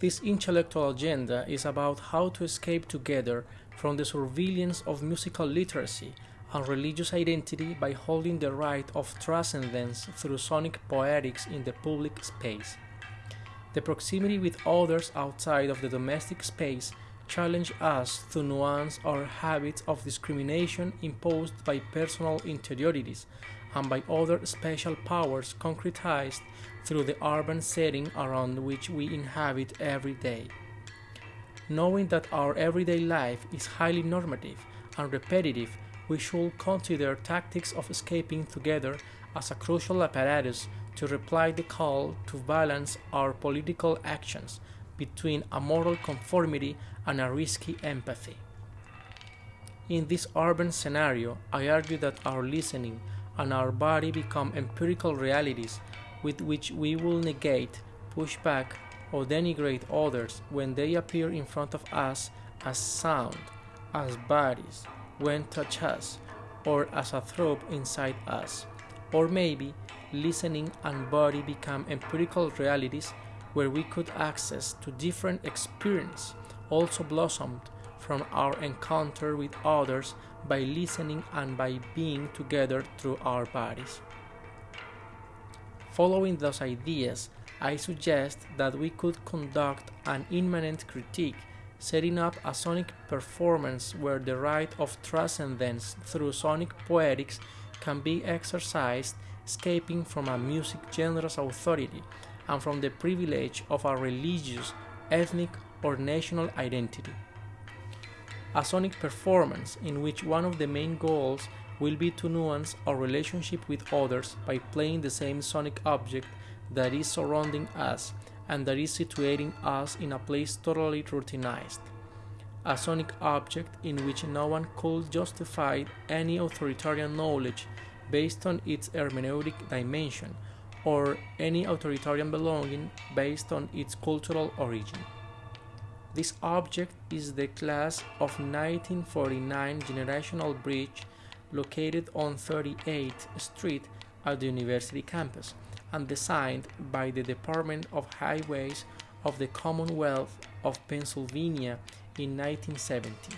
This intellectual agenda is about how to escape together from the surveillance of musical literacy and religious identity by holding the right of transcendence through sonic poetics in the public space. The proximity with others outside of the domestic space challenge us to nuance our habits of discrimination imposed by personal interiorities and by other special powers concretized through the urban setting around which we inhabit every day. Knowing that our everyday life is highly normative and repetitive, we should consider tactics of escaping together as a crucial apparatus to reply the call to balance our political actions between a moral conformity and a risky empathy. In this urban scenario, I argue that our listening and our body become empirical realities with which we will negate, push back, or denigrate others when they appear in front of us as sound, as bodies, when touch us, or as a throb inside us. Or maybe listening and body become empirical realities where we could access to different experience also blossomed from our encounter with others by listening and by being together through our bodies. Following those ideas, I suggest that we could conduct an immanent critique, setting up a sonic performance where the right of transcendence through sonic poetics can be exercised, escaping from a music genre's authority and from the privilege of a religious, ethnic, or national identity. A sonic performance in which one of the main goals will be to nuance our relationship with others by playing the same sonic object that is surrounding us and that is situating us in a place totally routinized. A sonic object in which no one could justify any authoritarian knowledge based on its hermeneutic dimension or any authoritarian belonging based on its cultural origin. This object is the class of 1949 generational bridge located on 38th Street at the university campus and designed by the Department of Highways of the Commonwealth of Pennsylvania in 1970.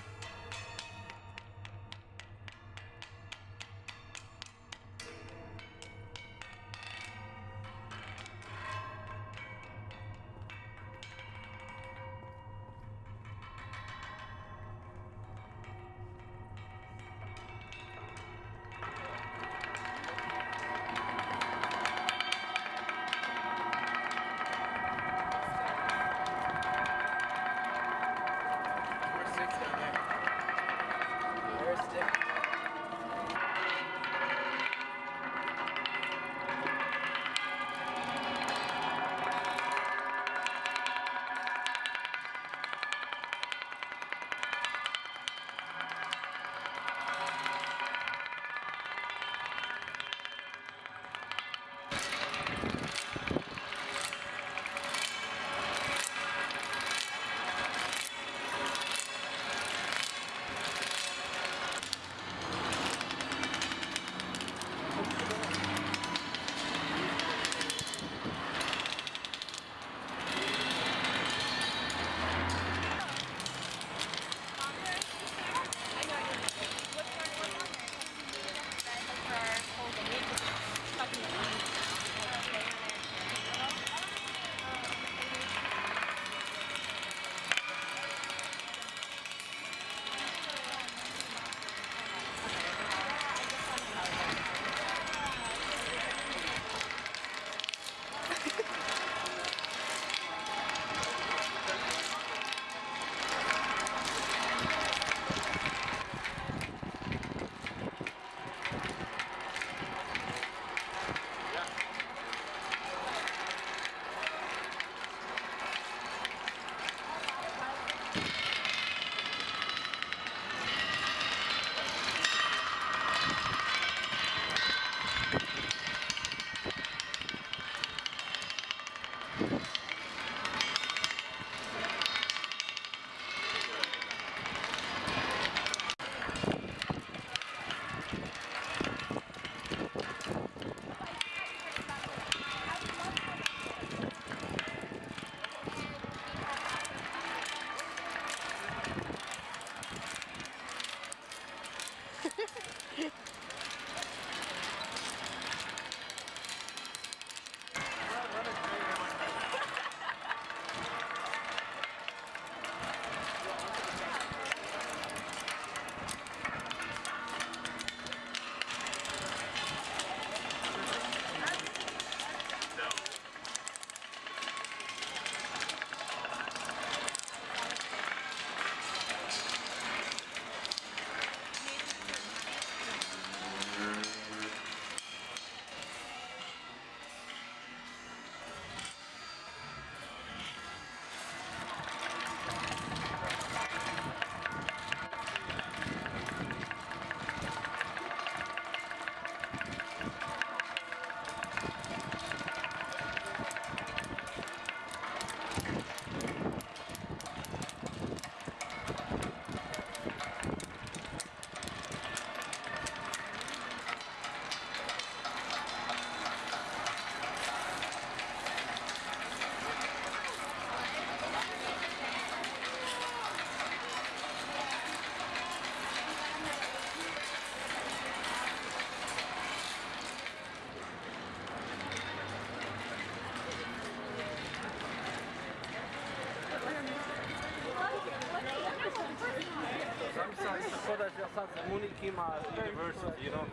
Just at Munikima University, you know.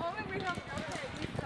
Only we have.